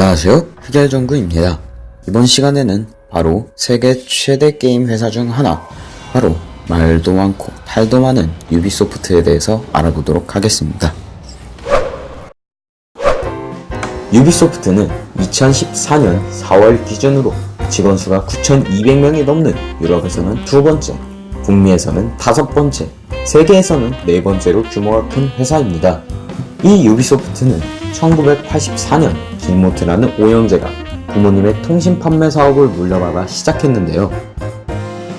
안녕하세요. 흑열정구입니다. 이번 시간에는 바로 세계 최대 게임 회사 중 하나 바로 말도 많고 탈도 많은 유비소프트에 대해서 알아보도록 하겠습니다. 유비소프트는 2014년 4월 기준으로 직원 수가 9,200명이 넘는 유럽에서는 두 번째, 북미에서는 다섯 번째, 세계에서는 네 번째로 규모가 큰 회사입니다. 이 유비소프트는 1984년 길모트라는 오형제가 부모님의 통신 판매 사업을 물려받아 시작했는데요.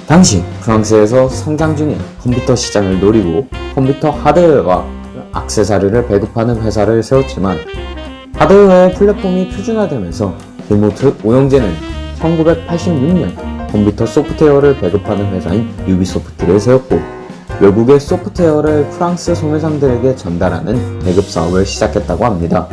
당시 프랑스에서 성장 중인 컴퓨터 시장을 노리고 컴퓨터 하드웨어와 액세서리를 배급하는 회사를 세웠지만 하드웨어의 플랫폼이 표준화되면서 길모트 오형제는 1986년 컴퓨터 소프트웨어를 배급하는 회사인 유비소프트를 세웠고 외국의 소프트웨어를 프랑스 소매상들에게 전달하는 배급 사업을 시작했다고 합니다.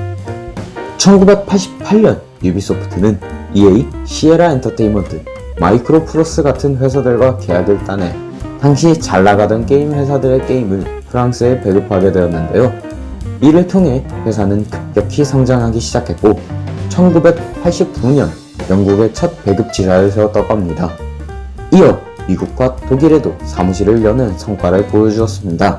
1988년 유비소프트는 EA, 시에라 엔터테인먼트, 마이크로프로즈 같은 회사들과 계약을 따내 당시 잘 나가던 게임 회사들의 게임을 프랑스에 배급하게 되었는데요. 이를 통해 회사는 급격히 성장하기 시작했고 1989년 영국의 첫 배급 지사를 세웠다고 합니다. 이어 미국과 독일에도 사무실을 여는 성과를 보여주었습니다.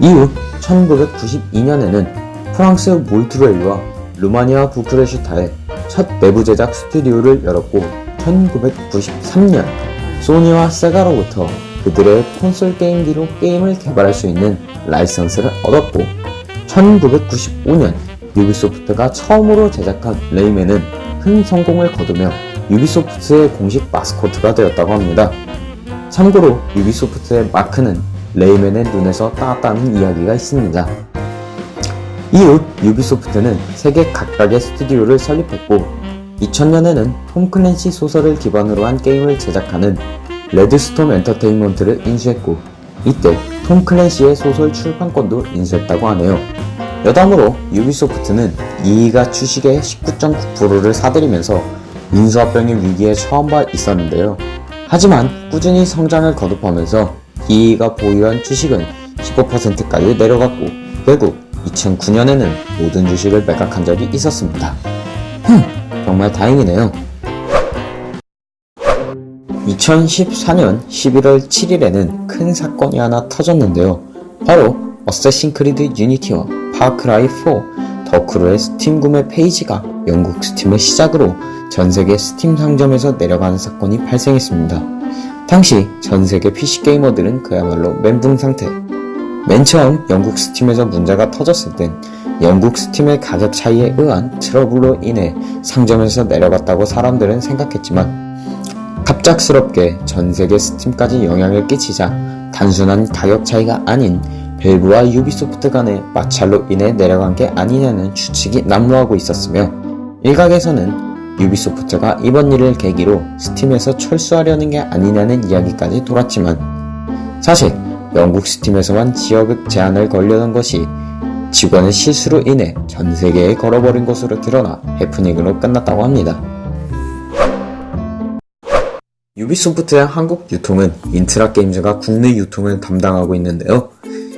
이후 1992년에는 프랑스 몰트레이와 루마니아 부크레슈타에 첫 내부 제작 스튜디오를 열었고 1993년 소니와 세가로부터 그들의 콘솔 게임기로 게임을 개발할 수 있는 라이선스를 얻었고 1995년 유비소프트가 처음으로 제작한 레이맨은 큰 성공을 거두며 유비소프트의 공식 마스코트가 되었다고 합니다. 참고로 유비소프트의 마크는 레이맨의 눈에서 따왔다는 이야기가 있습니다. 이후 유비소프트는 세계 각각의 스튜디오를 설립했고 2000년에는 톰 클랜시 소설을 기반으로 한 게임을 제작하는 레드스톰 엔터테인먼트를 인수했고 이때 톰 클랜시의 소설 출판권도 인수했다고 하네요. 여담으로 유비소프트는 이이가 주식의 19.9%를 사들이면서 인수합병의 위기에 처음 봐 있었는데요. 하지만 꾸준히 성장을 거듭하면서 이이가 보유한 주식은 15%까지 내려갔고 결국 2009년에는 모든 주식을 매각한 적이 있었습니다. 흠, 정말 다행이네요. 2014년 11월 7일에는 큰 사건이 하나 터졌는데요. 바로 어쌔신 크리드 유니티와 파크라이 4, 더크루의 스팀 구매 페이지가 영국 스팀의 시작으로 전세계 스팀 상점에서 내려가는 사건이 발생했습니다. 당시 전세계 PC 게이머들은 그야말로 멘붕 상태. 맨 처음 영국 스팀에서 문제가 터졌을 땐 영국 스팀의 가격 차이에 의한 트러블로 인해 상점에서 내려갔다고 사람들은 생각했지만 갑작스럽게 전세계 스팀까지 영향을 끼치자 단순한 가격 차이가 아닌 밸브와 유비소프트 간의 마찰로 인해 내려간 게 아니냐는 추측이 난무하고 있었으며 일각에서는 유비소프트가 이번 일을 계기로 스팀에서 철수하려는 게 아니냐는 이야기까지 돌았지만 사실 영국 스팀에서만 지역을 제한을 걸려던 것이 직원의 실수로 인해 전 세계에 걸어버린 것으로 드러나 해프닝으로 끝났다고 합니다. 유비소프트의 한국 유통은 인트라 게임즈가 국내 유통을 담당하고 있는데요.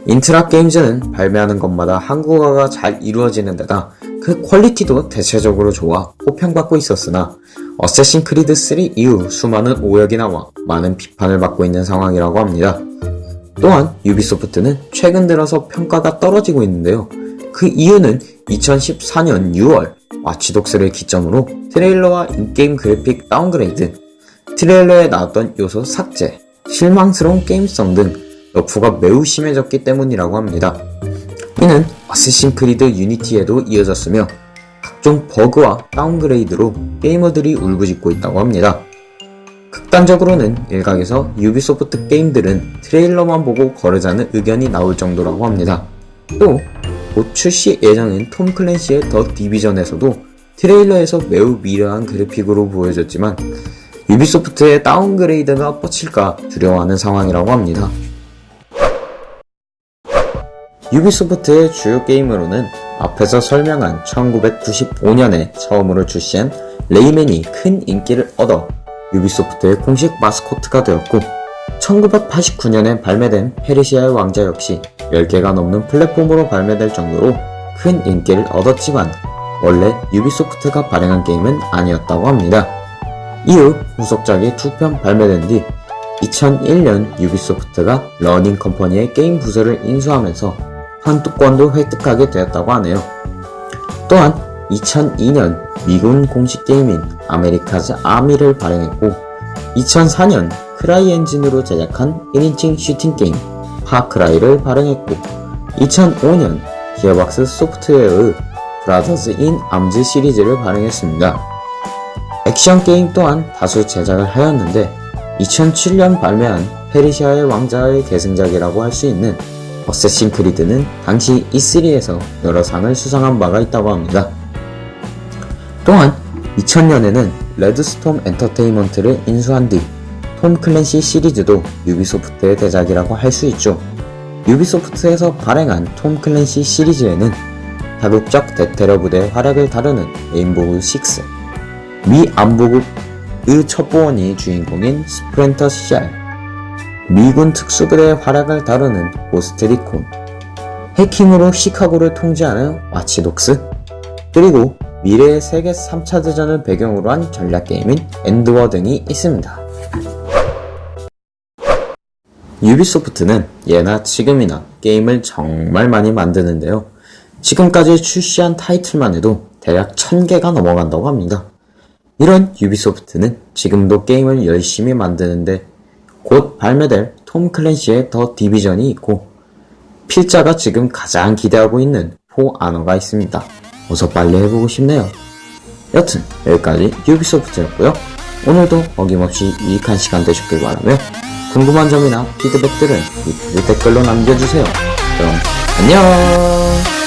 인트라 게임즈는 발매하는 것마다 한국어화가 잘 이루어지는 데다 그 quality도 대체적으로 좋아 호평받고 있었으나 어쌔신 크리드 3 이후 수많은 오역이 나와 많은 비판을 받고 있는 상황이라고 합니다. 또한 유비소프트는 최근 들어서 평가가 떨어지고 있는데요. 그 이유는 2014년 6월 와치독스를 기점으로 트레일러와 in-game 그래픽 downgrade, 트레일러에 나왔던 요소 삭제, 실망스러운 게임성 등 nerf가 매우 심해졌기 때문이라고 합니다. 이는 어쌔신 크리드 유니티에도 이어졌으며 각종 버그와 downgrade로 게이머들이 울부짖고 있다고 합니다. 극단적으로는 일각에서 유비소프트 게임들은 트레일러만 보고 거르자는 의견이 나올 정도라고 합니다. 또 곧 출시 예정인 톰 클랜시의 더 디비전에서도 트레일러에서 매우 미려한 그래픽으로 보여졌지만 유비소프트의 downgrade가 뻗칠까 두려워하는 상황이라고 합니다. 유비소프트의 주요 게임으로는 앞에서 설명한 1995년에 처음으로 출시한 레이맨이 큰 인기를 얻어 유비소프트의 공식 마스코트가 되었고 1989년에 발매된 페르시아의 왕자 역시 10개가 넘는 플랫폼으로 발매될 정도로 큰 인기를 얻었지만 원래 유비소프트가 발행한 게임은 아니었다고 합니다. 이후 후속작이 두편 발매된 뒤 2001년 유비소프트가 러닝 컴퍼니의 게임 부서를 인수하면서 판권도 획득하게 되었다고 하네요. 또한 2002년 미군 공식 게임인 아메리카즈 아미를 발행했고 2004년 크라이 엔진으로 제작한 1인칭 슈팅 게임 파크라이를 발행했고 2005년 기어박스 소프트웨어의 브라더즈 인 암즈 시리즈를 발행했습니다. 액션 게임 또한 다수 제작을 하였는데 2007년 발매한 페르시아의 왕자의 계승작이라고 할 수 있는 어쌔신 크리드는 당시 E3에서 여러 상을 수상한 바가 있다고 합니다. 또한 2000년에는 레드스톰 엔터테인먼트를 인수한 뒤 톰 클랜시 시리즈도 유비소프트의 대작이라고 할 수 있죠. 유비소프트에서 발행한 톰 클랜시 시리즈에는 다국적 대테러 부대의 활약을 다루는 레인보우 6, 미 안보국의 첩보원이 주인공인 스플린터 셀, 미군 특수부대의 활약을 다루는 고스트리콘, 해킹으로 시카고를 통제하는 와치독스, 그리고 미래의 세계 3차 대전을 배경으로 한 전략 게임인 엔드워 등이 있습니다. 유비소프트는 예나 지금이나 게임을 정말 많이 만드는데요. 지금까지 출시한 타이틀만 해도 대략 1000개가 넘어간다고 합니다. 이런 유비소프트는 지금도 게임을 열심히 만드는데 곧 발매될 톰 클랜시의 더 디비전이 있고 필자가 지금 가장 기대하고 있는 포 아너가 있습니다. 어서 빨리 해보고 싶네요. 여튼 여기까지 유비소프트였고요. 오늘도 어김없이 유익한 시간 되셨길 바라며 궁금한 점이나 피드백들은 유튜브 댓글로 남겨주세요. 그럼 안녕